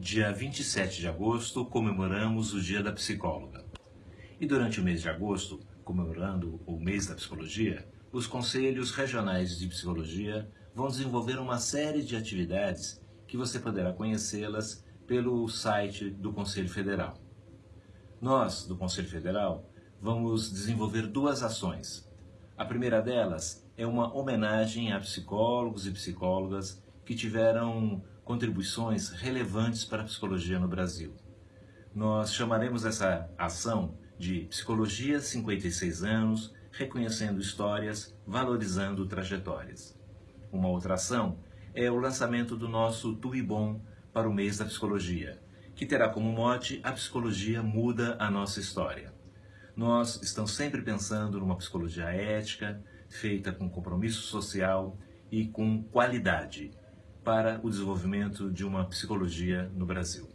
dia 27 de agosto, comemoramos o Dia da Psicóloga. E durante o mês de agosto, comemorando o mês da psicologia, os conselhos regionais de psicologia vão desenvolver uma série de atividades que você poderá conhecê-las pelo site do Conselho Federal. Nós, do Conselho Federal, vamos desenvolver duas ações. A primeira delas é uma homenagem a psicólogos e psicólogas que tiveram contribuições relevantes para a psicologia no Brasil. Nós chamaremos essa ação de Psicologia 56 anos, reconhecendo histórias, valorizando trajetórias. Uma outra ação é o lançamento do nosso Tuibom para o mês da psicologia, que terá como mote A Psicologia Muda a Nossa História. Nós estamos sempre pensando numa psicologia ética, feita com compromisso social e com qualidade, para o desenvolvimento de uma psicologia no Brasil.